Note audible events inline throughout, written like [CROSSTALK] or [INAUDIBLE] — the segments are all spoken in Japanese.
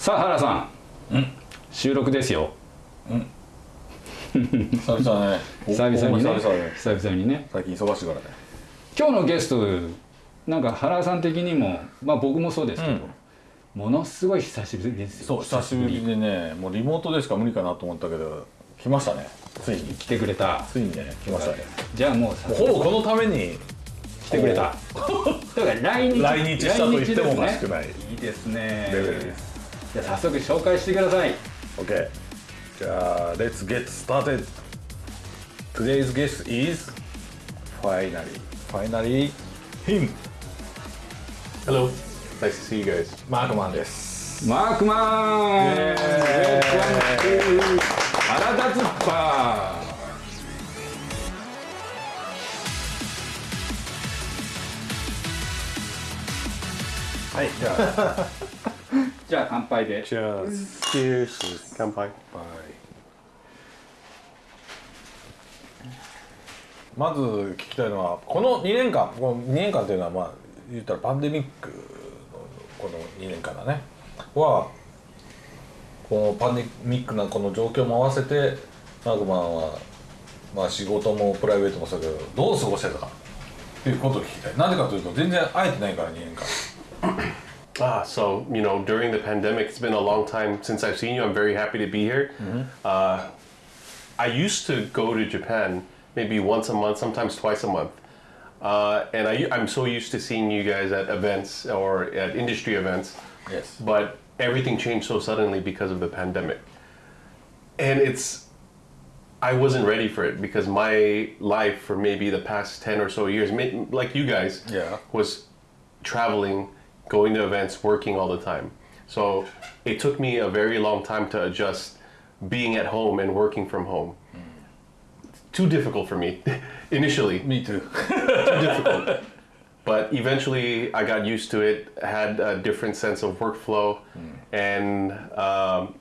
さあ原さん。収録ですよ。[LAUGHS] 久々 [LAUGHS] ね。久々にね。久々ね久々にね。最近忙しいからね。今日のゲストなんか原さん的にもまあ僕もそうですけど、ものすごい久しぶりですよ。そう久しぶりでねもうリモートでしか無理かなと思ったけど来ましたね。ついに。来てくれた。ついにね来ましたね。じゃあもうほぼこのために。来てくれた。だから来日。来日したと言ってもおかしくい。ないいいですね。レベルですじゃあ早速紹介してください OK じゃあ Let's get started Today's guest is finally finally him Hello. Nice to see you guys. マークマンですマークマンイエーイ Welcome to 原田ズッパはいじゃあーじゃあ乾杯で Cheers. 乾杯。まず聞きたいのはこの2年間この2年間というのはまあ言ったらパンデミックのこの2年間だねはこのパンデミックなこの状況も合わせてマークマンはまあ仕事もプライベートもそうだけどどう過ごしてたかっていうことを聞きたいなぜかというと全然会えてないから2年間 Ah, so you know, during the pandemic, it's been a long time since I've seen you. I'm very happy to be here. Uh, I used to go to Japan maybe once a month, sometimes twice a month, uh, and I, I'm so used to seeing you guys at events or at industry events. Yes. But everything changed so suddenly because of the pandemic, and it's I wasn't ready for it because my life for maybe the past 10 or so years, like you guys, Yeah. was traveling, going to events, working all the time. So it took me a very long time to adjust being at home and working from home. Too difficult for me [LAUGHS] initially Me too [LAUGHS] too difficult. But eventually, I got used to it. Had a different sense of workflow, and um,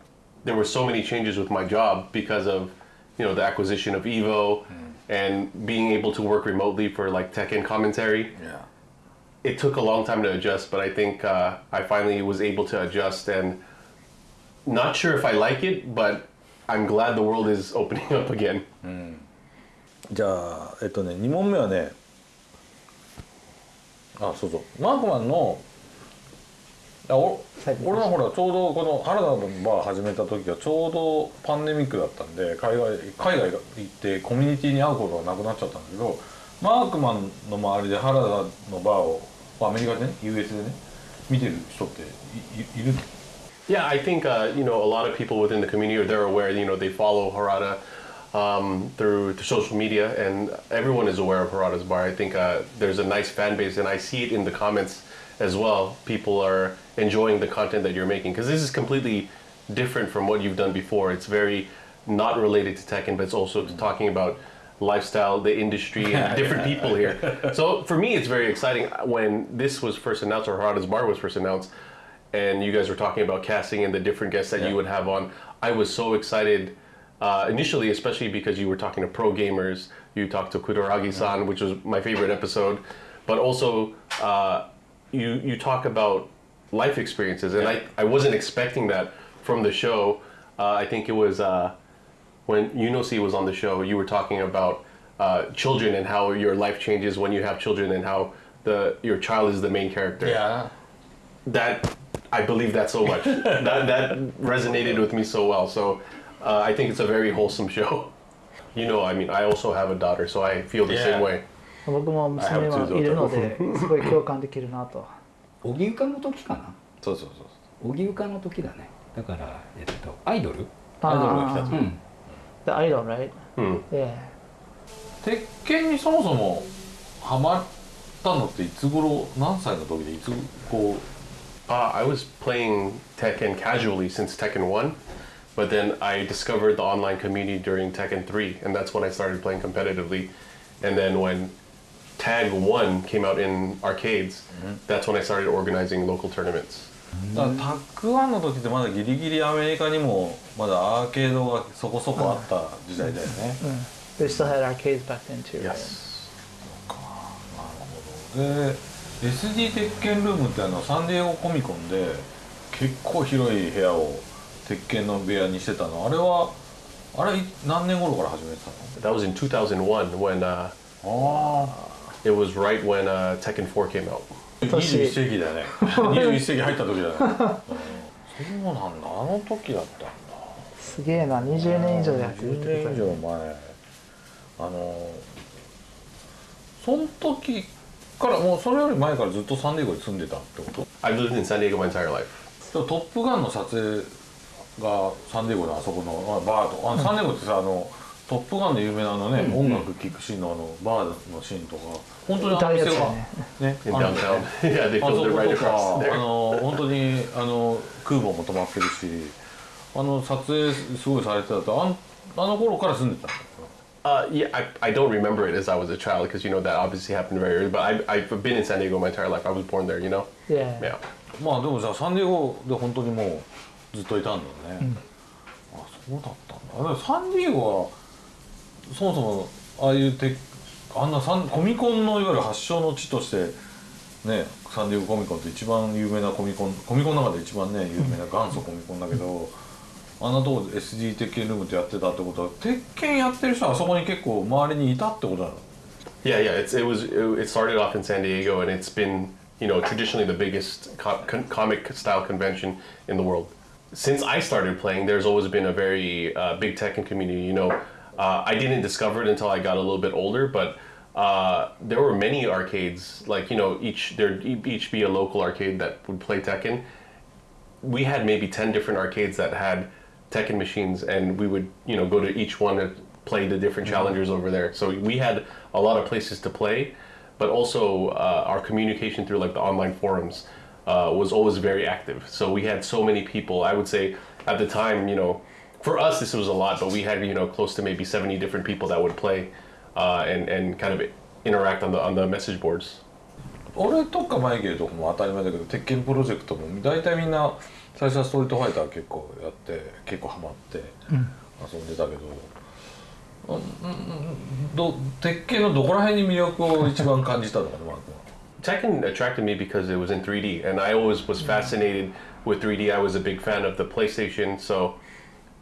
there were so many changes with my job because of, you know, the acquisition of Evo, and being able to work remotely for like tech and commentary. yeah. It took a long time to adjust, but I think uh, I finally was able to adjust, and not sure if I like it, but I'm glad the world is opening up again. じゃあえっとね2問目はねあそうそうマークマンのあお俺はほらちょうどこの原田のバー始めた時がちょうどパンデミックだったんで海外海外行ってコミュニティに会うことがなくなっちゃったんだけどマークマンの周りで原田のバーをまあアメリカでね US でね見てる人っていいいる Yeah, I think uh, you know a lot of people within the community are they're aware. You know, they follow Harada um, through the social media, and everyone is aware of Harada's bar. I think uh, there's a nice fan base, and I see it in the comments as well. People are enjoying the content that you're making because this is completely different from what you've done before. It's very not related to Tekken, but it's also talking about lifestyle, the industry, and different people here. [LAUGHS] So for me, it's very exciting. When this was first announced, or Harada's bar was first announced, and you guys were talking about casting and the different guests that Yeah. you would have on. I was so excited uh, initially, especially because you were talking to pro gamers. You talked to Kudoragi-san, which was my favorite episode, but also uh, you you talk about life experiences, and I, I wasn't expecting that from the show. Uh, I think it was uh, when Yunosi was on the show. You were talking about uh, children and how your life changes when you have children, and how the your child is the main character Yeah. that I believe that so much. [LAUGHS] that that resonated with me so well. So uh, I think it's a very wholesome show. You know, I mean, I also have a daughter, so I feel the Yeah. same way. 僕も娘はいるのですごい共感できるなと荻生の時かなそうそうそう荻生の時だねだからえっとアイドルアイドルが来たあ時うん [LAUGHS] The idol, right? Hmm. Yeah. 鉄拳にそもそもハマったのっていつ頃何歳の時でいつこう Uh, I was playing Tekken casually since Tekken 1, but then I discovered the online community during Tekken 3, and that's when I started playing competitively. And then when Tag 1 came out in arcades, that's when I started organizing local tournaments. だからタッグワンの時ってまだギリギリアメリカにもまだアーケードがそこそこあった時代だよね、They still had arcades back then too. Yes. で SD 鉄拳ルームってあのサンディエゴコミコンで結構広い部屋を鉄拳の部屋にしてたの。あれはあれい何年頃から始めてた That was in 2001 when uh, it was right when uh, Tekken 4 came out. あ21世紀だね。[LAUGHS] 21世紀入った時だね。うんそうなんだ。あの時だったんだ。すげえな20年以上やってるっ10てことだよ年以上前。あのその時からもうそれより前からずっとサンディエゴに住んでたってこと？I've lived in San Diego my entire life. トップガンの撮影がサンディエゴのあそこのまあバーと。あのサンディエゴってさあのトップガンで有名なあのね、音楽聴くシーンのあのバーのシーンとか本当にあの店がねあるんだよ downtown. yeah, they あそことかあ.の本当にあの空母も止まってるしあの撮影すごいされてたとあんあの頃から住んでたんだ Uh, yeah, I, I don't remember it as I was a child because you know that obviously happened very early. But I, I've been in San Diego my entire life. I was born there, you know. いや Yeah. まあでもじゃあサンディエゴで本当にもうずっといたんだね、あそうだったんだだからサンディエゴはそもそもああいうてあんなサンコミコンのいわゆる発祥の地としてねサンディエゴコミコンって一番有名なコミコンコミコンの中で一番ね有名な元祖コミコンだけど、あんなとこで SD 鉄拳ルームってやってたってことは鉄拳やってる人はあそこに結構周りにいたってことなの Yeah, yeah. It's it was it started off in San Diego, and it's been you know traditionally the biggest co comic style convention in the world. Since I started playing, there's always been a very uh, big Tekken community. You know, uh, I didn't discover it until I got a little bit older, but uh, there were many arcades. Like you know, each there each be a local arcade that would play Tekken. We had maybe ten different arcades that had Tekken machines, and we would you know go to each one and play the different challengers over there. So we had a lot of places to play, but also uh, our communication through like the online forums uh, was always very active. So we had so many people. I would say at the time, you know, for us this was a lot, but we had you know close to maybe seventy different people that would play uh, and and kind of interact on the on the message boards. 俺とかマイケルとかも当たり前だけど鉄拳プロジェクトも大体みんな最初はストリートファイター結構やって結構ハマって遊んでたけど、うんうんど鉄拳のどこら辺に魅力を一番感じたのかなマークは Tekken attracted me because it was in 3D, and I always was fascinated with 3D. I was a big fan of the PlayStation, so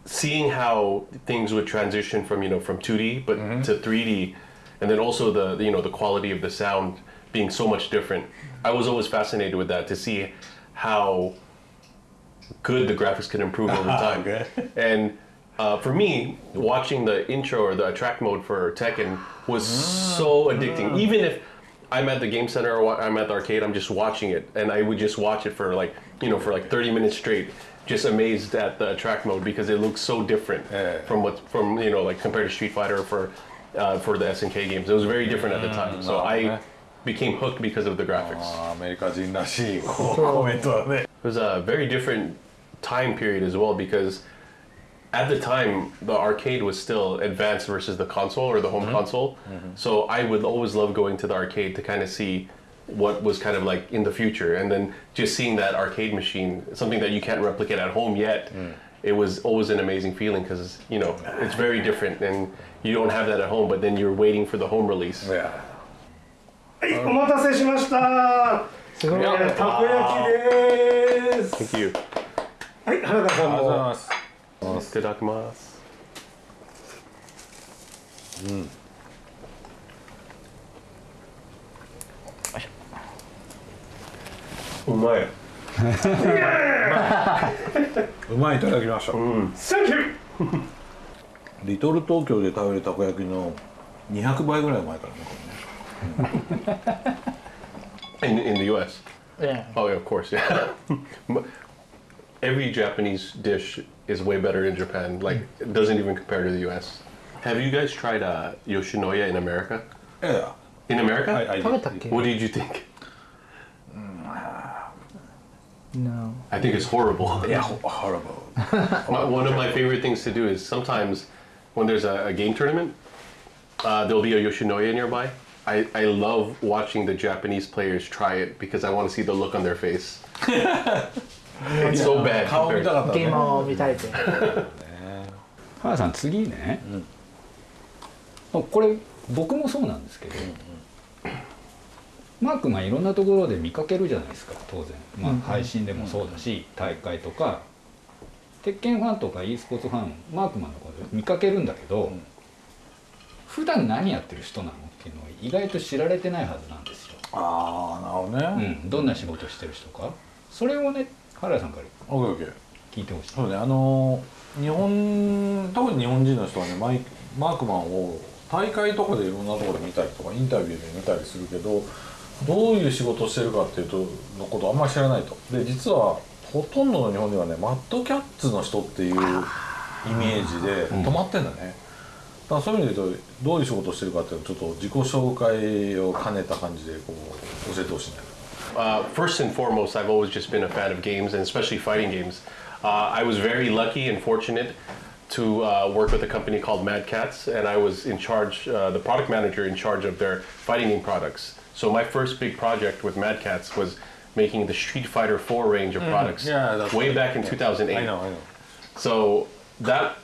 seeing how things would transition from you know from 2D but to 3D, and then also the you know the quality of the sound being so much different. I was always fascinated with that to see how good the graphics could improve over [LAUGHS] time. Okay. And uh, for me, watching the intro or the attract mode for Tekken was so addicting. Even if I'm at the game center or I'm at the arcade, I'm just watching it, and I would just watch it for like you know for like 30 minutes straight, just amazed at the track mode because it looks so different from what from you know like compared to Street Fighter for uh, for the SNK games. It was very different at the time. Mm, so I became hooked because of the graphics. [LAUGHS] [LAUGHS] it was a very different time period as well because at the time the arcade was still advanced versus the console or the home mm -hmm. console. Mm -hmm. So I would always love going to the arcade to kind of see what was kind of like in the future and then just seeing that arcade machine something that you can't replicate at home yet it was always an amazing feeling because you know it's very different and you don't have that at home but then you're waiting for the home release いやはい、お待たせしました。すごいたこ焼きです。 thank you はい、原田さんありがとうございも。ます。 Itadakimasu. うまい。うまいいただきました、サンキュー。リトル東京で食べるたこ焼きの200倍ぐらい前からね In, in the U.S. Yeah. Oh yeah, of course, yeah. Every Japanese dish is way better in Japan. Like it doesn't even compare to the U.S. Have you guys tried uh, Yoshinoya in America? いやいや In America? はいはい食べたっけ What did you think? No. I think it's horrible. [LAUGHS] いやほ horrible [LAUGHS] My, one of my favorite things to do is sometimes when there's a, a game tournament, uh, there'll be a Yoshinoya nearby. I, I love watching the Japanese players try it because I want to see the look on their face. [LAUGHS] it's so bad. 顔見 compared- たかったねゲームを見たいって。原田さん次ね、これ僕もそうなんですけど、 マークマンいろんなところで見かけるじゃないですか。当然、まあ、配信でもそうだし、大会とか。鉄拳ファンとか e スポーツファンマークマンのこと見かけるんだけど、普段何やってる人なのっていうのは意外と知られてないはずなんですよ、ああなるほどね、うん、どんな仕事してる人か。それをね原田さんから聞いてほしい。そうねあの日本特に日本人の人はねマイマークマンを大会とかでいろんなところで見たりとかインタビューで見たりするけどどういう仕事をしてるかっていうとのことあんまり知らないとで実はほとんどの日本ではねマッドキャッツの人っていうイメージで止まってんだね、だからそういう意味で言うとどういう仕事をしてるかっていうのをちょっと自己紹介を兼ねた感じでこう教えてほしいね Uh, first and foremost, I've always just been a fan of games, and especially fighting games. Uh, I was very lucky and fortunate to uh, work with a company called Mad Cats, and I was in charge, uh, the product manager in charge of their fighting game products. So my first big project with Mad Cats was making the Street Fighter 4 range of products Yeah, way back in Yeah. 2008. I know I know So that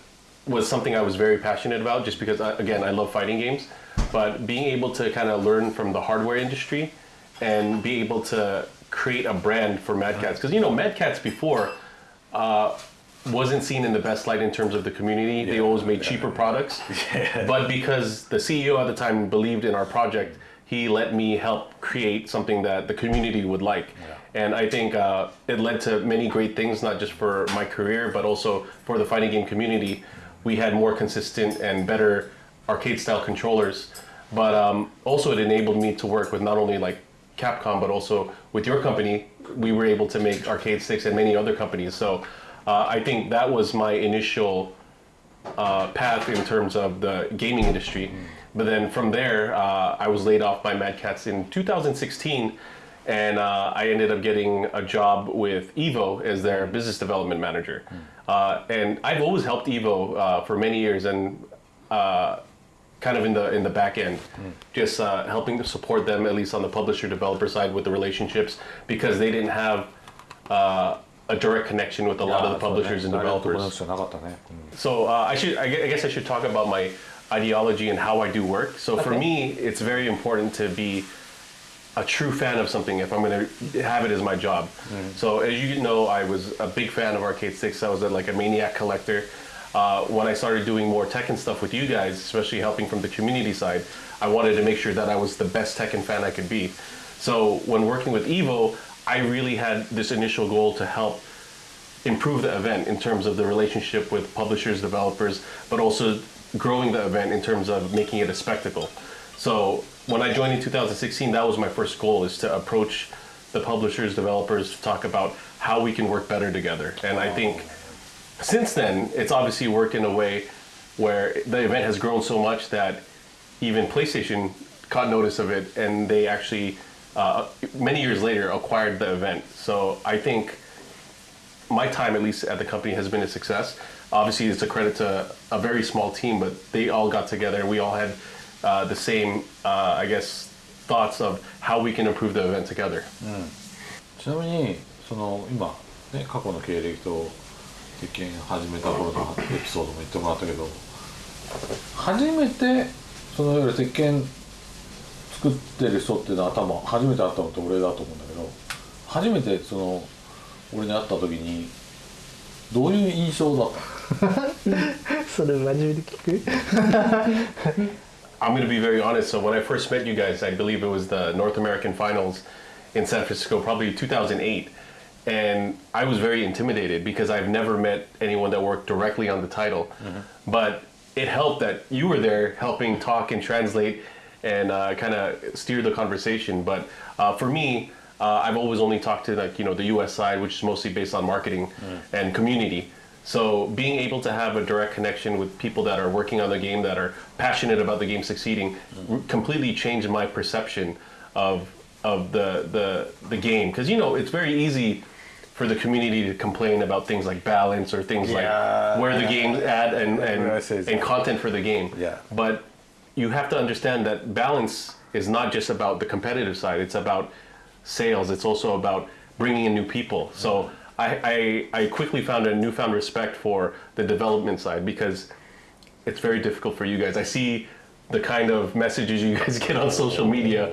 was something I was very passionate about just because, I, again, I love fighting games. But being able to kind of learn from the hardware industry and be able to create a brand for Mad Cats. Because, you know, Mad Cats before uh, wasn't seen in the best light in terms of the community. they always made cheaper products. [LAUGHS] But because the CEO at the time believed in our project, he let me help create something that the community would like. And I think uh, it led to many great things, not just for my career, but also for the fighting game community. We had more consistent and better arcade style controllers. But um, also, it enabled me to work with not only like Capcom, but also with your company. We were able to make arcade sticks and many other companies. So uh, I think that was my initial uh, path in terms of the gaming industry. But then from there, uh, I was laid off by Mad Cats in 2016, and uh, I ended up getting a job with Evo as their business development manager. Uh, and I've always helped Evo uh, for many years, and uh, kind of in the in the back end, just helping to support them at least on the publisher developer side with the relationships because they didn't have a direct connection with a lot of the publishers and developers. So uh, I should, I guess I should talk about my ideology and how I do work. So for me, it's very important to be a true fan of something if I'm going to have it as my job. So as you know, I was a big fan of arcade 6. I was a, like a maniac collector. Uh, when I started doing more Tekken stuff with you guys, especially helping from the community side, I wanted to make sure that I was the best Tekken fan I could be. So when working with Evo, I really had this initial goal to help improve the event in terms of the relationship with publishers, developers, but also growing the event in terms of making it a spectacle. So when I joined in 2016, that was my first goal is to approach the publishers, developers, to talk about how we can work better together. And I think since then, it's obviously worked in a way where the event has grown so much that even PlayStation caught notice of it and they actually, uh, many years later, acquired the event. So I think my time, at least at the company, has been a success. Obviously, it's a credit to a very small team, but they all got together and we all had uh, the same, uh, I guess, thoughts of how we can improve the event together. ちなみにその今ね過去の経歴と鉄拳始めた頃のエピソードも言ってもらったけど初めてそのいわゆる鉄拳作ってる人っていうのは多分初めて会ったのって俺だと思うんだけど初めてその俺に会った時にどういう印象だったそれ真面目に聞く I'm going to be very honest. So when I first met you guys, I believe it was the North American Finals in San Francisco, probably 2008. And I was very intimidated because I've never met anyone that worked directly on the title. But it helped that you were there helping talk and translate and uh, kind of steer the conversation. But uh, for me, uh, I've always only talked to like you know the U.S. side, which is mostly based on marketing and community. So being able to have a direct connection with people that are working on the game, that are passionate about the game succeeding, r- completely changed my perception of of the the the game. Because you know it's very easy for the community to complain about things like balance or things Yeah. like where the game's at and and, Yeah, I see. and content for the game. Yeah. But you have to understand that balance is not just about the competitive side. It's about sales. It's also about bringing in new people. So I, I, I quickly found a newfound respect for the development side because it's very difficult for you guys. I see the kind of messages you [LAUGHS] guys get on social media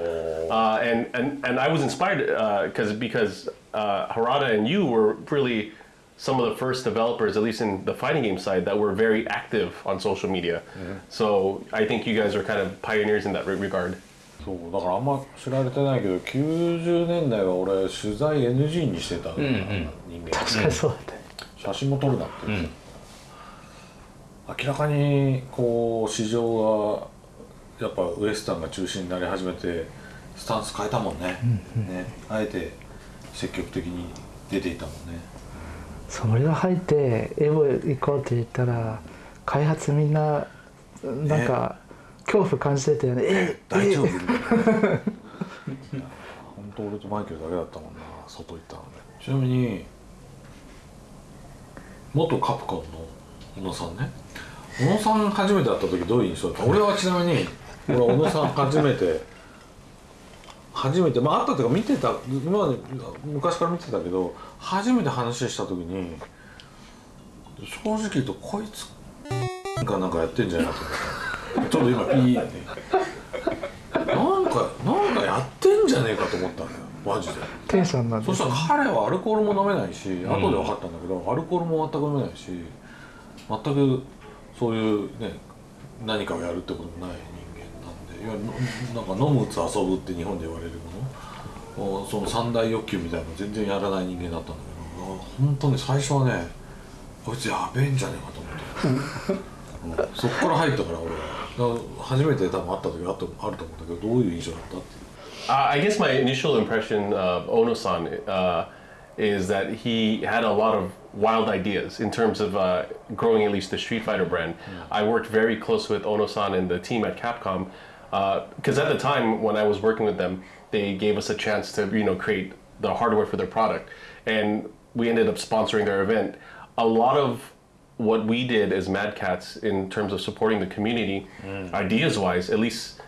Uh, and, and and I was inspired because because uh, Harada and you were really some of the first developers, at least in the fighting game side, that were very active on social media. So I think you guys are kind of pioneers in that regard. そうだからあんま知られてないけど90年代は俺取材 NG にしてた人間、確かにそうだったね。写真も撮るなって言ってた、明らかにこう市場がやっぱウエスタンが中心になり始めてスタンス変えたもんね,、ね。あえて積極的に出ていたもんね。そう俺が入ってエボ行こうって言ったら開発みんななんか恐怖感じてたよね。え大丈夫？[LAUGHS] 本当俺とマイケルだけだったもんな外行ったのね。ちなみに元カプコンの小野さんね。小野さん初めて会った時どういう印象だった？俺はちなみに俺は小野さん初めて初めてまあ会ったというか見てた今まで昔から見てたけど初めて話した時に正直言うとこいつがなんかやってんじゃないかと思ったちょっと今いいね。なんかなんかやってんじゃねえかと思ったんだよ。マジで。テンションなんそしたら彼はアルコールも飲めないし、後で分かったんだけどアルコールも全く飲めないし全くそういうね何かをやるってこともない人間なんで。いやのなんか飲む打つ遊ぶって日本で言われるもの。おその三大欲求みたいなの全然やらない人間だったんだけど。あ本当に最初はねこいつやべえんじゃねえかと思って、うんそっから入ったから俺はだから初めて多分会った時あったあると思うんだけどどういう印象だったって Uh, I guess my initial impression of Ono-san uh, is that he had a lot of wild ideas in terms of uh, growing at least the Street Fighter brand. I worked very close with Ono-san and the team at Capcom because at the time when I was working with them, they gave us a chance to you know create the hardware for their product, and we ended up sponsoring their event. A lot of what we did as Mad Cats in terms of supporting the community, ideas wise, at least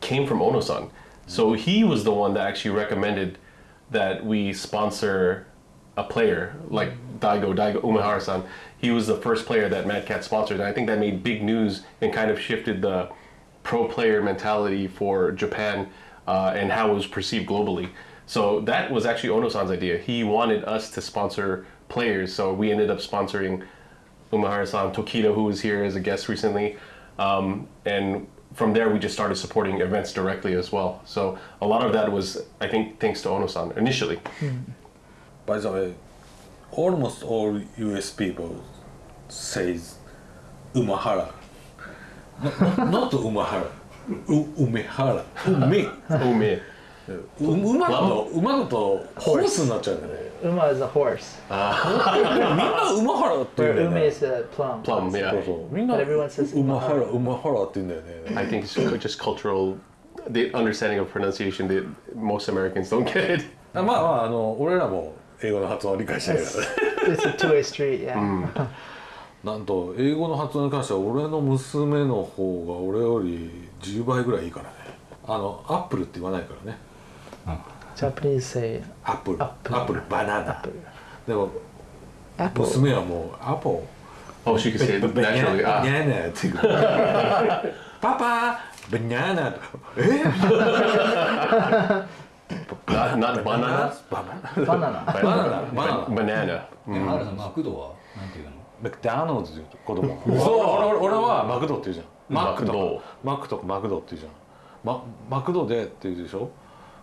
came from Ono-san. So he was the one that actually recommended that we sponsor a player like Daigo Daigo Umehara-san. He was the first player that Mad Cat sponsored, and I think that made big news and kind of shifted the pro player mentality for Japan uh, and how it was perceived globally. So that was actually Ono-san's idea. He wanted us to sponsor players, so we ended up sponsoring Umehara-san, Tokido, who was here as a guest recently, um, and from there we just started supporting events directly as well. So a lot of that was, I think, thanks to Ono-san initially. By the way, almost all US people says Umahara. Not, not Umahara. U, Umehara. [LAUGHS] Ume. う馬馬と馬だとホースになっちゃうんだね。馬 is a 馬。みんな馬ハラって言うんだよ。馬 is a plum。plum みたいみんな馬ハ馬ハラって言うんだよね。I think the understanding of pronunciation that most Americans don't get。[LAUGHS] あまああの俺らも英語の発音は理解してるから。[LAUGHS] なんと英語の発音に関しては俺の娘の方が俺より10倍ぐらいいいからね。あのアップルって言わないからね。Japanese say アップルアップルアップルバナナでも娘はもうアポ Oh, she could say. ナ Ah. って言う。パパバナナえ？[LAUGHS] Not, not banana? バナナ banana バナナバナナ Banana. 原田マクドはなんていうの？マクダーノーズって言うと子供そう俺俺俺はマクドって言うじゃん。マクド。マクとかマクドって言うじゃん。ママクドでって言うでしょ？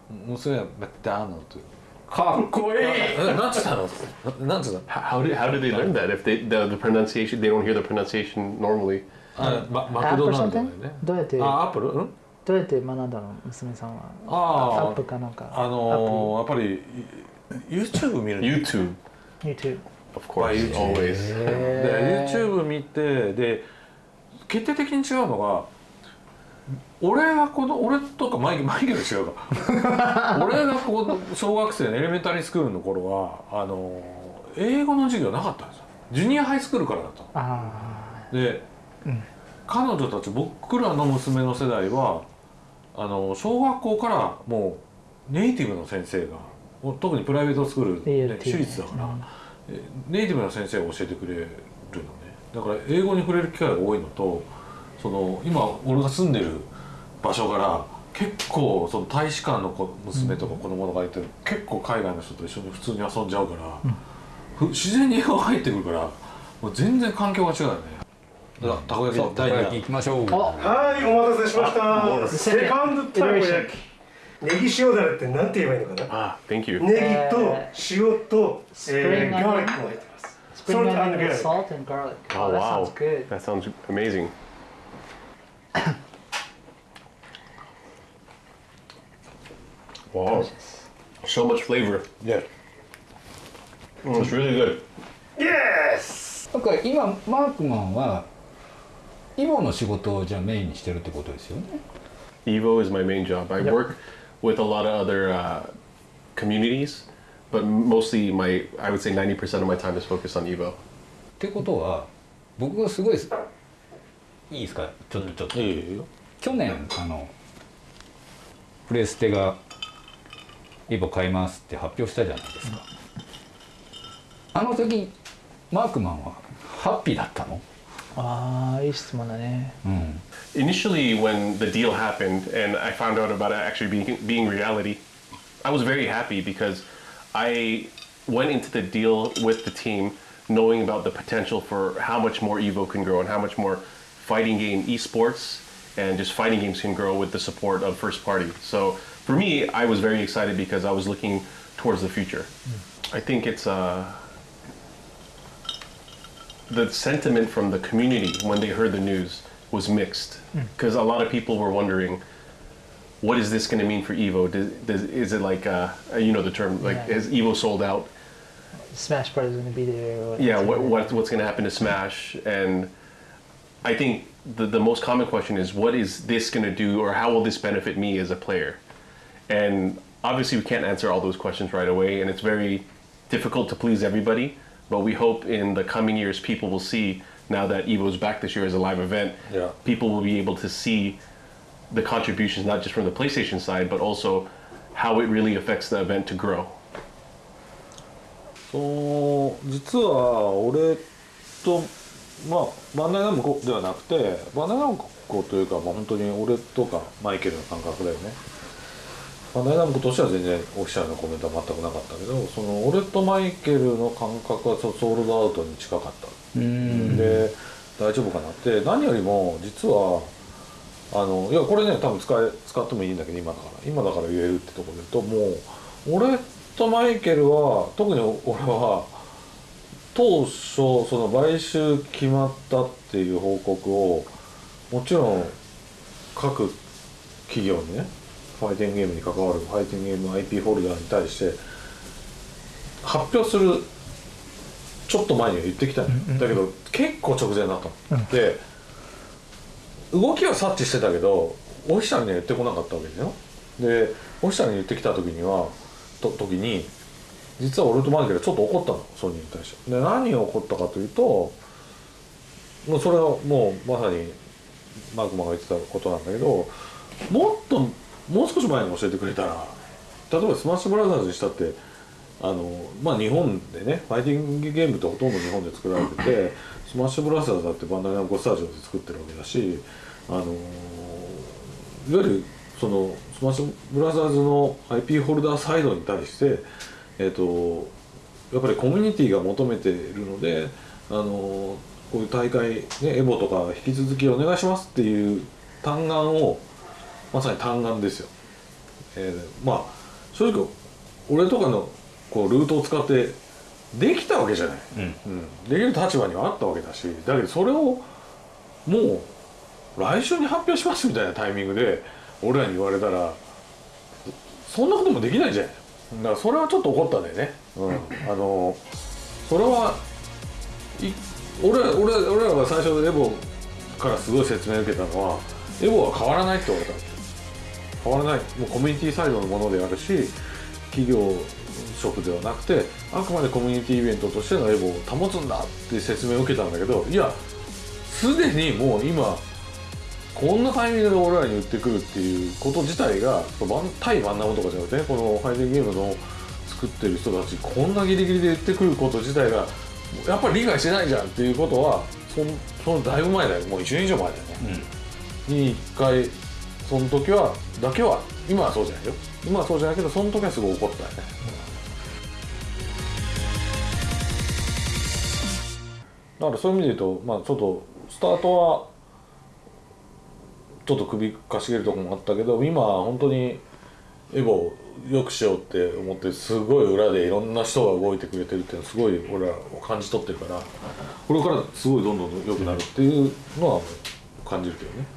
娘はかっこいいえなんつったのななんつったの How did how did they learn that? If they the, the pronunciation they don't hear the pronunciation normally. あママクドなんだよねどうやってあアップルうんどうやって学んだの娘さんはあーアップかなんかあのー、やっぱり YouTube 見る YouTube, YouTube of course, always. で YouTube 見てで決定的に違うのが俺がこの俺とかマイケルマイケル違うか。[LAUGHS] 俺がこの小学生のエレメンタリースクールの頃はあの英語の授業なかったんですよ。ジュニアハイスクールからだったの。あで、彼女たち僕らの娘の世代はあの小学校からもうネイティブの先生が特にプライベートスクール、ね、私立だから、えネイティブな先生が教えてくれるのね。だから英語に触れる機会が多いのとその今俺が住んでる場所から結構その大使館の子娘とか子供とかいて、結構海外の人と一緒に普通に遊んじゃうから、ふ自然に英語入ってくるからもう全然環境が違うよね。だから。たこ焼きき第二弾行きましょう。あはいお待たせしました。セカンドたこ焼き。ネギ塩だれってなんて言えばいいのかな？Ah, thank you. ネギと塩と、えー、ガーリックも入ってます。Salt and onion with garlic. salt and garlic. Oh, wow. That sounds amazing. Wow. So much flavor. いや Mm, it's really good. Yes! なんか今マークマンはイボの仕事をじゃあメインにしてるってことですよね Evo is my main job. I Yep. work with a lot of other uh, communities, but mostly my, I would say 90% of my time is focused on Evo. ってことは僕がすごいすいいですかちょっとちょっといいよいいよ去年あのプレステがイボ買いますって発表したじゃないですか、あの時マークマンはハッピーだったのああいい質問だね。うん Initially, when the deal happened and I found out about it actually being, being reality, I was very happy because I went into the deal with the team knowing about the potential for how much more Evo can grow and how much more fighting game esports and just fighting games can grow with the support of first party. So for me, I was very excited because I was looking towards the future. I think it's uh, the sentiment from the community when they heard the news was mixed because a lot of people were wondering what is this going to mean for evo does, does, is it like uh, you know the term like Yeah. is evo sold out Smash Brothers gonna be there. Yeah what, what what's going to happen to smash and i think the, the most common question is what is this going to do or how will this benefit me as a player and obviously we can't answer all those questions right away and it's very difficult to please everybody but we hope in the coming years people will see now that evo's back this year as a live event Yeah. people will be able to see the contributions not just from the playstation side but also how it really affects the event to grow その実は俺と まあバンダイナムコではなくてバンダイナムコというか、まあ、本当に俺とかマイケルの感覚だよね。バンダイナムコとしては全然オフィシャルなコメントは全くなかったけどその俺とマイケルの感覚はソソールドアウトに近かった。で大丈夫かなって。何よりも実はあのいやこれね多分使え使ってもいいんだけど今だから。今だから言えるってところで言うともう俺とマイケルは特に俺は当初その買収決まったっていう報告をもちろん各企業にねファイティングゲームに関わるファイティングゲーム IP ホルダーに対して発表するちょっと前には言ってきたのよ、だけど結構直前だったの、で動きは察知してたけどオフィシャルには言ってこなかったわけだよ。でオフィシャルに言ってきた時にはと時に実は俺とマイケルちょっと怒ったのソニーに対して。で何が起こったかというともうそれはもうまさにマークマンが言ってたことなんだけどもっともう少し前に教えてくれたら例えばスマッシュブラザーズにしたってあのまあ日本でねファイティングゲームってほとんど日本で作られててスマッシュブラザーズだってバンダイナムコスタジオで作ってるわけだしあのいわゆるそのスマッシュブラザーズの IP ホルダーサイドに対してえっ、とやっぱりコミュニティが求めているのであのこういう大会、ね、エボとか引き続きお願いしますっていう嘆願をまさに嘆願ですよ。えーまあ正直俺とかのこうルートを使ってできたわけじゃない、うん。できる立場にはあったわけだしだけどそれをもう来週に発表しますみたいなタイミングで俺らに言われたらそんなこともできないじゃんだからそれはちょっと怒ったんだよね、うん、あのそれはい俺ら俺ら俺らが最初エボからすごい説明を受けたのはエボは変わらないって言われた変わらない。もうコミュニティサイドのものであるし企業職ではなくてあくまでコミュニティイベントとしてのエボを保つんだって説明を受けたんだけどいやすでにもう今こんなタイミングで俺らに言ってくるっていうこと自体が対バンナムとかじゃなくてねこのファイティングゲームの作ってる人たちこんなギリギリで言ってくること自体がやっぱり理解してないじゃんっていうことはそんそのだいぶ前だよもう1年以上前だよね、に一回その時はだけは今はそうじゃないよ今はそうじゃないけどその時はすごい怒ったよね、だからそういう意味で言うとまあちょっとスタートはちょっと首かしげるとこもあったけど今本当にエゴをよくしようって思ってすごい裏でいろんな人が動いてくれてるっていうのはすごい俺は感じ取ってるからこれからすごいどんどん良くなるっていうのは感じるけどね。